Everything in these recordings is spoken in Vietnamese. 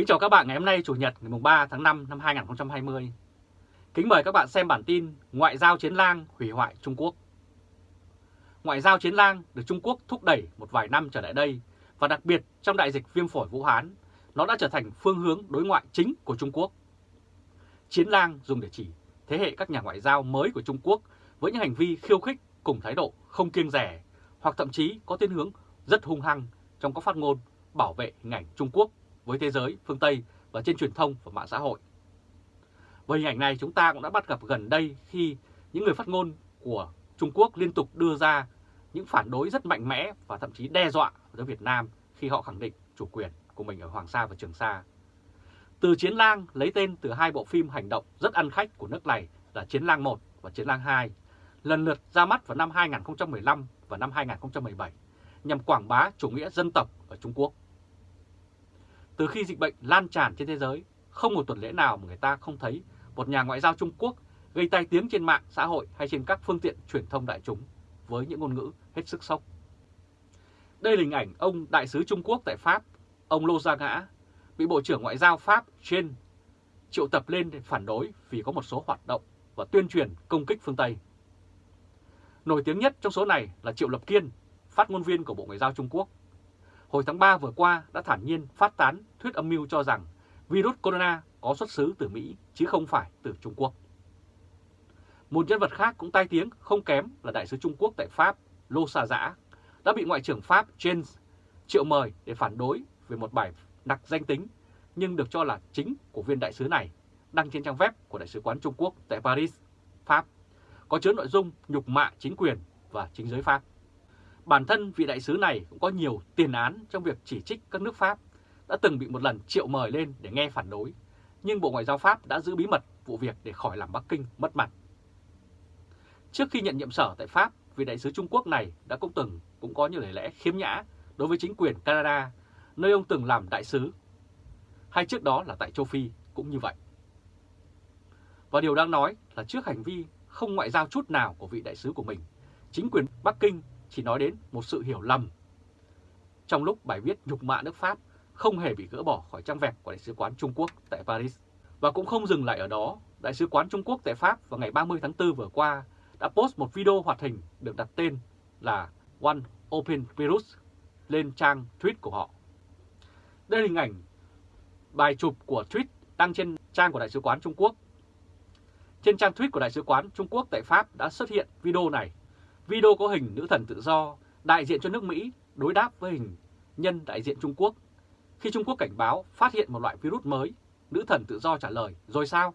Kính chào các bạn ngày hôm nay Chủ nhật ngày 3 tháng 5 năm 2020. Kính mời các bạn xem bản tin Ngoại giao chiến lang hủy hoại Trung Quốc. Ngoại giao chiến lang được Trung Quốc thúc đẩy một vài năm trở lại đây và đặc biệt trong đại dịch viêm phổi Vũ Hán, nó đã trở thành phương hướng đối ngoại chính của Trung Quốc. Chiến lang dùng để chỉ thế hệ các nhà ngoại giao mới của Trung Quốc với những hành vi khiêu khích cùng thái độ không kiêng rẻ hoặc thậm chí có thiên hướng rất hung hăng trong các phát ngôn bảo vệ hình ảnh Trung Quốc với thế giới phương Tây và trên truyền thông và mạng xã hội. Với hình ảnh này chúng ta cũng đã bắt gặp gần đây khi những người phát ngôn của Trung Quốc liên tục đưa ra những phản đối rất mạnh mẽ và thậm chí đe dọa với Việt Nam khi họ khẳng định chủ quyền của mình ở Hoàng Sa và Trường Sa. Từ Chiến lang lấy tên từ hai bộ phim hành động rất ăn khách của nước này là Chiến lang 1 và Chiến lang 2, lần lượt ra mắt vào năm 2015 và năm 2017 nhằm quảng bá chủ nghĩa dân tộc ở Trung Quốc. Từ khi dịch bệnh lan tràn trên thế giới, không một tuần lễ nào mà người ta không thấy một nhà ngoại giao Trung Quốc gây tai tiếng trên mạng xã hội hay trên các phương tiện truyền thông đại chúng với những ngôn ngữ hết sức sốc. Đây là hình ảnh ông đại sứ Trung Quốc tại Pháp, ông Lô Gia Ngã, bị Bộ trưởng Ngoại giao Pháp trên triệu tập lên để phản đối vì có một số hoạt động và tuyên truyền công kích phương Tây. Nổi tiếng nhất trong số này là Triệu Lập Kiên, phát ngôn viên của Bộ Ngoại giao Trung Quốc. Hồi tháng 3 vừa qua đã thản nhiên phát tán thuyết âm mưu cho rằng virus corona có xuất xứ từ Mỹ chứ không phải từ Trung Quốc. Một nhân vật khác cũng tai tiếng không kém là đại sứ Trung Quốc tại Pháp Lô Sa Giã đã bị Ngoại trưởng Pháp James triệu mời để phản đối về một bài đặc danh tính nhưng được cho là chính của viên đại sứ này đăng trên trang web của Đại sứ quán Trung Quốc tại Paris, Pháp, có chứa nội dung nhục mạ chính quyền và chính giới Pháp. Bản thân vị đại sứ này cũng có nhiều tiền án trong việc chỉ trích các nước Pháp, đã từng bị một lần triệu mời lên để nghe phản đối, nhưng Bộ Ngoại giao Pháp đã giữ bí mật vụ việc để khỏi làm Bắc Kinh mất mặt. Trước khi nhận nhiệm sở tại Pháp, vị đại sứ Trung Quốc này đã cũng từng cũng có nhiều lời lẽ khiếm nhã đối với chính quyền Canada, nơi ông từng làm đại sứ. Hay trước đó là tại châu Phi cũng như vậy. Và điều đang nói là trước hành vi không ngoại giao chút nào của vị đại sứ của mình, chính quyền Bắc Kinh chỉ nói đến một sự hiểu lầm. Trong lúc bài viết nhục mạ nước Pháp không hề bị gỡ bỏ khỏi trang web của Đại sứ quán Trung Quốc tại Paris. Và cũng không dừng lại ở đó, Đại sứ quán Trung Quốc tại Pháp vào ngày 30 tháng 4 vừa qua đã post một video hoạt hình được đặt tên là One Open Virus lên trang tweet của họ. Đây là hình ảnh bài chụp của tweet đăng trên trang của Đại sứ quán Trung Quốc. Trên trang tweet của Đại sứ quán Trung Quốc tại Pháp đã xuất hiện video này. Video có hình nữ thần tự do đại diện cho nước Mỹ đối đáp với hình nhân đại diện Trung Quốc. Khi Trung Quốc cảnh báo phát hiện một loại virus mới, nữ thần tự do trả lời, rồi sao?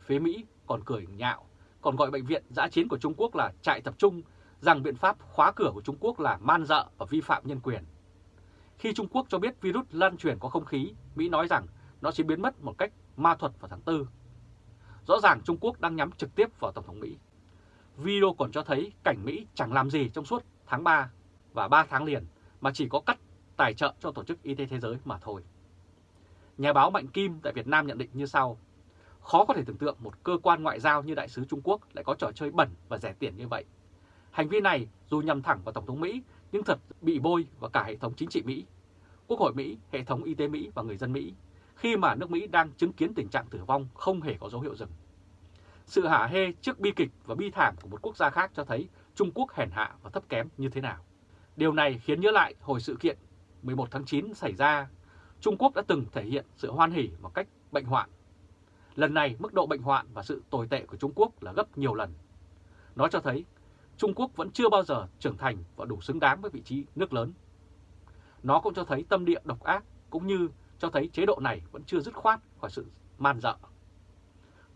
Phía Mỹ còn cười nhạo, còn gọi bệnh viện giã chiến của Trung Quốc là trại tập trung, rằng biện pháp khóa cửa của Trung Quốc là man dợ và vi phạm nhân quyền. Khi Trung Quốc cho biết virus lan truyền qua không khí, Mỹ nói rằng nó sẽ biến mất một cách ma thuật vào tháng 4. Rõ ràng Trung Quốc đang nhắm trực tiếp vào Tổng thống Mỹ. Video còn cho thấy cảnh Mỹ chẳng làm gì trong suốt tháng 3 và 3 tháng liền mà chỉ có cắt tài trợ cho Tổ chức Y tế Thế giới mà thôi. Nhà báo Mạnh Kim tại Việt Nam nhận định như sau. Khó có thể tưởng tượng một cơ quan ngoại giao như Đại sứ Trung Quốc lại có trò chơi bẩn và rẻ tiền như vậy. Hành vi này dù nhằm thẳng vào Tổng thống Mỹ nhưng thật bị bôi vào cả hệ thống chính trị Mỹ, Quốc hội Mỹ, hệ thống y tế Mỹ và người dân Mỹ khi mà nước Mỹ đang chứng kiến tình trạng tử vong không hề có dấu hiệu dừng. Sự hả hê trước bi kịch và bi thảm của một quốc gia khác cho thấy Trung Quốc hèn hạ và thấp kém như thế nào. Điều này khiến nhớ lại hồi sự kiện 11 tháng 9 xảy ra, Trung Quốc đã từng thể hiện sự hoan hỉ một cách bệnh hoạn. Lần này mức độ bệnh hoạn và sự tồi tệ của Trung Quốc là gấp nhiều lần. Nó cho thấy Trung Quốc vẫn chưa bao giờ trưởng thành và đủ xứng đáng với vị trí nước lớn. Nó cũng cho thấy tâm địa độc ác cũng như cho thấy chế độ này vẫn chưa dứt khoát khỏi sự man dợ.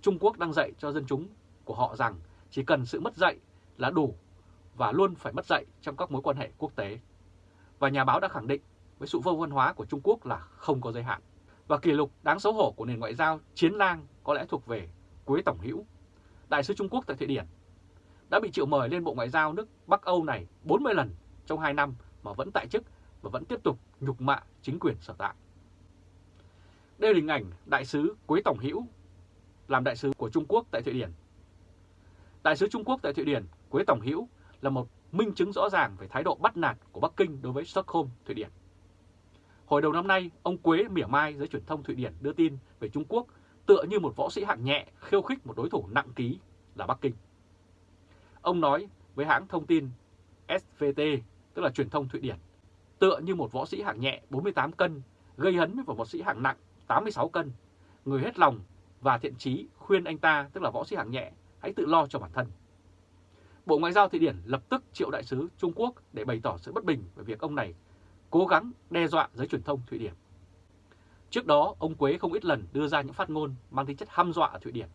Trung Quốc đang dạy cho dân chúng của họ rằng chỉ cần sự mất dạy là đủ và luôn phải mất dạy trong các mối quan hệ quốc tế. Và nhà báo đã khẳng định với sự vô văn hóa của Trung Quốc là không có giới hạn. Và kỷ lục đáng xấu hổ của nền ngoại giao chiến lang có lẽ thuộc về Quế Tổng Hữu, Đại sứ Trung Quốc tại Thụy Điển, đã bị triệu mời lên Bộ Ngoại giao nước Bắc Âu này 40 lần trong 2 năm mà vẫn tại chức và vẫn tiếp tục nhục mạ chính quyền sở tại. Đây là hình ảnh Đại sứ Quế Tổng Hữu làm đại sứ của Trung Quốc tại Thụy Điển. Đại sứ Trung Quốc tại Thụy Điển Quế Tổng Hữu là một minh chứng rõ ràng về thái độ bắt nạt của Bắc Kinh đối với Stockholm, Thụy Điển. Hồi đầu năm nay, ông Quế mỉa mai giới truyền thông Thụy Điển đưa tin về Trung Quốc tựa như một võ sĩ hạng nhẹ khiêu khích một đối thủ nặng ký là Bắc Kinh. Ông nói với hãng thông tin SVT, tức là truyền thông Thụy Điển, tựa như một võ sĩ hạng nhẹ 48 cân gây hấn với một võ sĩ hạng nặng 86 cân. Người hết lòng và thiện trí khuyên anh ta, tức là võ sĩ hạng nhẹ, hãy tự lo cho bản thân. Bộ Ngoại giao Thụy Điển lập tức triệu đại sứ Trung Quốc để bày tỏ sự bất bình về việc ông này cố gắng đe dọa giới truyền thông Thụy Điển. Trước đó, ông Quế không ít lần đưa ra những phát ngôn mang tính chất hăm dọa ở Thụy Điển.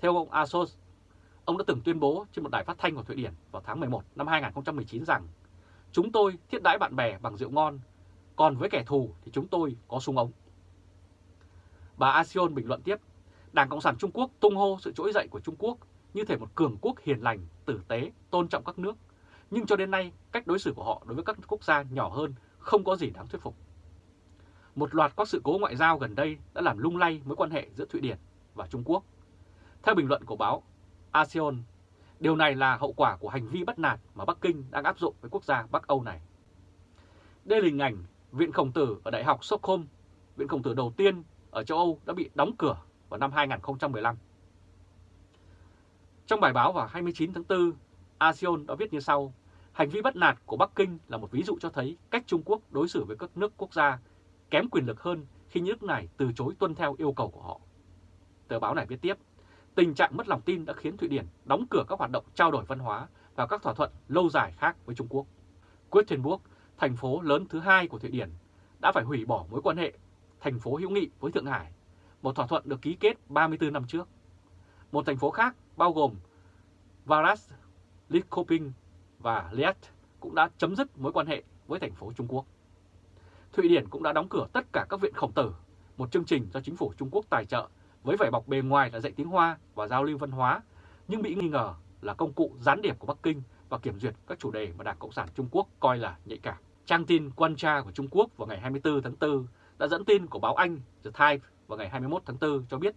Theo ông Asos, ông đã từng tuyên bố trên một đài phát thanh của Thụy Điển vào tháng 11 năm 2019 rằng Chúng tôi thiết đãi bạn bè bằng rượu ngon, còn với kẻ thù thì chúng tôi có súng ống. Bà Asion bình luận tiếp, Đảng Cộng sản Trung Quốc tung hô sự trỗi dậy của Trung Quốc như thể một cường quốc hiền lành, tử tế, tôn trọng các nước. Nhưng cho đến nay, cách đối xử của họ đối với các quốc gia nhỏ hơn không có gì đáng thuyết phục. Một loạt các sự cố ngoại giao gần đây đã làm lung lay mối quan hệ giữa Thụy Điển và Trung Quốc. Theo bình luận của báo ASEAN, điều này là hậu quả của hành vi bất nạt mà Bắc Kinh đang áp dụng với quốc gia Bắc Âu này. Đây là hình ảnh Viện Khổng Tử ở Đại học Stockholm, Viện Khổng Tử đầu tiên ở châu Âu đã bị đóng cửa vào năm 2015. Trong bài báo vào 29 tháng 4, ASEAN đã viết như sau, hành vi bất nạt của Bắc Kinh là một ví dụ cho thấy cách Trung Quốc đối xử với các nước quốc gia kém quyền lực hơn khi nước này từ chối tuân theo yêu cầu của họ. Tờ báo này viết tiếp, tình trạng mất lòng tin đã khiến Thụy Điển đóng cửa các hoạt động trao đổi văn hóa và các thỏa thuận lâu dài khác với Trung Quốc. Quedlinburg, thành phố lớn thứ hai của Thụy Điển, đã phải hủy bỏ mối quan hệ thành phố hữu nghị với Thượng Hải, một thỏa thuận được ký kết 34 năm trước. Một thành phố khác bao gồm Varas, Lidköping và Liet cũng đã chấm dứt mối quan hệ với thành phố Trung Quốc. Thụy Điển cũng đã đóng cửa tất cả các viện khổng tử, một chương trình do chính phủ Trung Quốc tài trợ với vẻ bọc bề ngoài là dạy tiếng Hoa và giao lưu văn hóa, nhưng bị nghi ngờ là công cụ gián điệp của Bắc Kinh và kiểm duyệt các chủ đề mà Đảng Cộng sản Trung Quốc coi là nhạy cảm. Trang tin Quan Tra của Trung Quốc vào ngày 24 tháng 4 đã dẫn tin của báo Anh The Times vào ngày 21 tháng 4 cho biết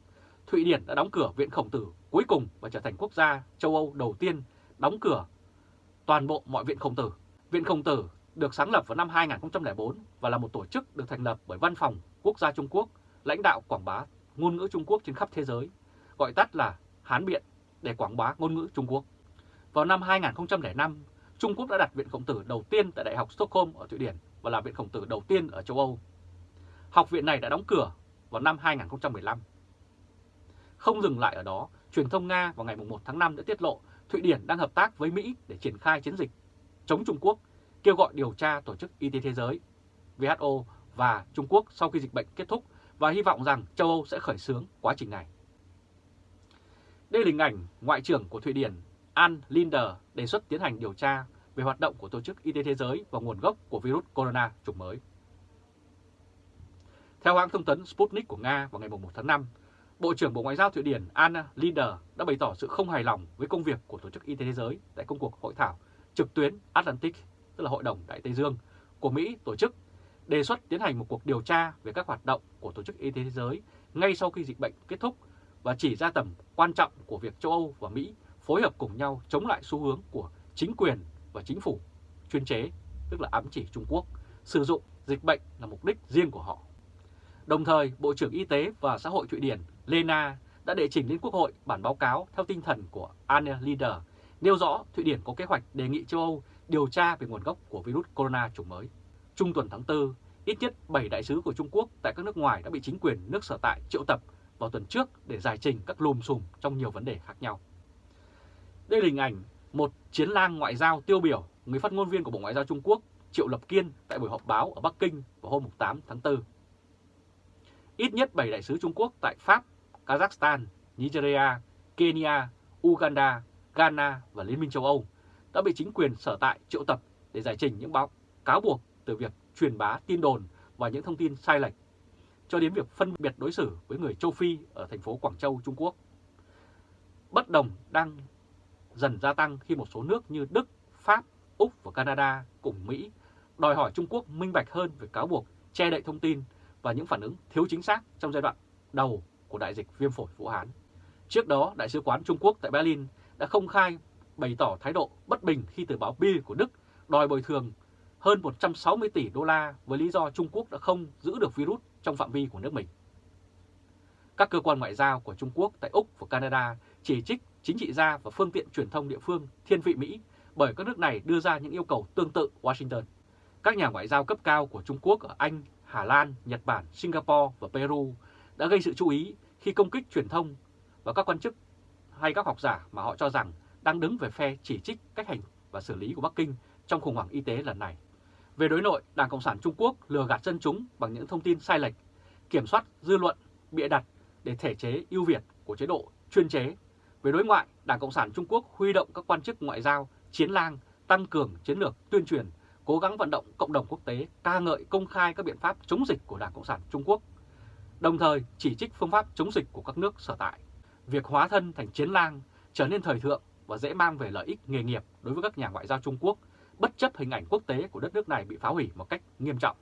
Thụy Điển đã đóng cửa Viện Khổng Tử cuối cùng và trở thành quốc gia châu Âu đầu tiên đóng cửa toàn bộ mọi Viện Khổng Tử. Viện Khổng Tử được sáng lập vào năm 2004 và là một tổ chức được thành lập bởi Văn phòng Quốc gia Trung Quốc, lãnh đạo quảng bá ngôn ngữ Trung Quốc trên khắp thế giới, gọi tắt là Hán Biện để quảng bá ngôn ngữ Trung Quốc. Vào năm 2005, Trung Quốc đã đặt Viện Khổng Tử đầu tiên tại Đại học Stockholm ở Thụy Điển và là Viện Khổng Tử đầu tiên ở châu Âu. Học viện này đã đóng cửa vào năm 2015. Không dừng lại ở đó, truyền thông Nga vào ngày 1 tháng 5 đã tiết lộ Thụy Điển đang hợp tác với Mỹ để triển khai chiến dịch chống Trung Quốc, kêu gọi điều tra Tổ chức Y tế Thế giới, WHO và Trung Quốc sau khi dịch bệnh kết thúc và hy vọng rằng châu Âu sẽ khởi xướng quá trình này. Đây là hình ảnh Ngoại trưởng của Thụy Điển Ann Linder đề xuất tiến hành điều tra về hoạt động của Tổ chức Y tế Thế giới và nguồn gốc của virus corona chủng mới. Theo hãng thông tấn Sputnik của Nga vào ngày 1 tháng 5, Bộ trưởng Bộ Ngoại giao Thụy Điển Anna Linder đã bày tỏ sự không hài lòng với công việc của Tổ chức Y tế Thế giới tại công cuộc hội thảo trực tuyến Atlantic, tức là Hội đồng Đại Tây Dương, của Mỹ tổ chức đề xuất tiến hành một cuộc điều tra về các hoạt động của Tổ chức Y tế Thế giới ngay sau khi dịch bệnh kết thúc và chỉ ra tầm quan trọng của việc châu Âu và Mỹ phối hợp cùng nhau chống lại xu hướng của chính quyền và chính phủ chuyên chế, tức là ám chỉ Trung Quốc, sử dụng dịch bệnh là mục đích riêng của họ. Đồng thời, Bộ trưởng Y tế và Xã hội Thụy Điển Lena đã đệ trình lên Quốc hội bản báo cáo theo tinh thần của Anne Linder, nêu rõ Thụy Điển có kế hoạch đề nghị châu Âu điều tra về nguồn gốc của virus corona chủng mới. Trung tuần tháng 4, ít nhất 7 đại sứ của Trung Quốc tại các nước ngoài đã bị chính quyền nước sở tại triệu tập vào tuần trước để giải trình các lùm xùm trong nhiều vấn đề khác nhau. Đây là hình ảnh một chiến lang ngoại giao tiêu biểu, người phát ngôn viên của Bộ Ngoại giao Trung Quốc Triệu Lập Kiên tại buổi họp báo ở Bắc Kinh vào hôm 8 tháng 4. Ít nhất 7 đại sứ Trung Quốc tại Pháp, Kazakhstan, Nigeria, Kenya, Uganda, Ghana và Liên minh châu Âu đã bị chính quyền sở tại triệu tập để giải trình những báo cáo buộc từ việc truyền bá tin đồn và những thông tin sai lệch, cho đến việc phân biệt đối xử với người châu Phi ở thành phố Quảng Châu, Trung Quốc. Bất đồng đang dần gia tăng khi một số nước như Đức, Pháp, Úc và Canada cùng Mỹ đòi hỏi Trung Quốc minh bạch hơn về cáo buộc che đậy thông tin và những phản ứng thiếu chính xác trong giai đoạn đầu của đại dịch viêm phổi Vũ Hán. Trước đó, Đại sứ quán Trung Quốc tại Berlin đã không khai bày tỏ thái độ bất bình khi tờ báo Bill của Đức đòi bồi thường hơn 160 tỷ đô la với lý do Trung Quốc đã không giữ được virus trong phạm vi của nước mình. Các cơ quan ngoại giao của Trung Quốc tại Úc và Canada chỉ trích chính trị gia và phương tiện truyền thông địa phương thiên vị Mỹ bởi các nước này đưa ra những yêu cầu tương tự Washington. Các nhà ngoại giao cấp cao của Trung Quốc ở Anh, Hà Lan, Nhật Bản, Singapore và Peru đã gây sự chú ý khi công kích truyền thông và các quan chức hay các học giả mà họ cho rằng đang đứng về phe chỉ trích cách hành và xử lý của Bắc Kinh trong khủng hoảng y tế lần này. Về đối nội, Đảng Cộng sản Trung Quốc lừa gạt dân chúng bằng những thông tin sai lệch, kiểm soát dư luận, bịa đặt để thể chế ưu việt của chế độ chuyên chế. Về đối ngoại, Đảng Cộng sản Trung Quốc huy động các quan chức ngoại giao, chiến lang, tăng cường chiến lược tuyên truyền, cố gắng vận động cộng đồng quốc tế ca ngợi công khai các biện pháp chống dịch của Đảng Cộng sản Trung Quốc, đồng thời chỉ trích phương pháp chống dịch của các nước sở tại. Việc hóa thân thành chiến lang trở nên thời thượng và dễ mang về lợi ích nghề nghiệp đối với các nhà ngoại giao Trung Quốc, bất chấp hình ảnh quốc tế của đất nước này bị phá hủy một cách nghiêm trọng.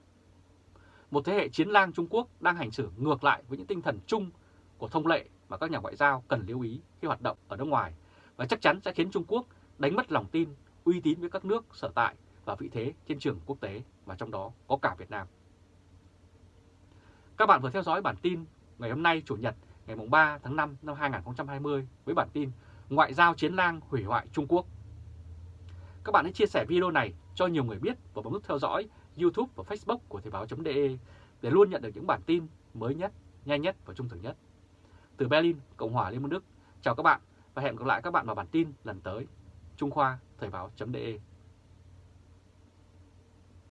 Một thế hệ chiến lang Trung Quốc đang hành xử ngược lại với những tinh thần chung của thông lệ mà các nhà ngoại giao cần lưu ý khi hoạt động ở nước ngoài và chắc chắn sẽ khiến Trung Quốc đánh mất lòng tin, uy tín với các nước sở tại và vị thế trên trường quốc tế và trong đó có cả Việt Nam. Các bạn vừa theo dõi bản tin ngày hôm nay Chủ nhật ngày 3 tháng 5 năm 2020 với bản tin Ngoại giao chiến lang hủy hoại Trung Quốc. Các bạn hãy chia sẻ video này cho nhiều người biết và bấm nút theo dõi YouTube và Facebook của Thời báo.de để luôn nhận được những bản tin mới nhất, nhanh nhất và trung thực nhất. Từ Berlin, Cộng hòa Liên bang Đức, chào các bạn và hẹn gặp lại các bạn vào bản tin lần tới. Trung Khoa, Thời báo.de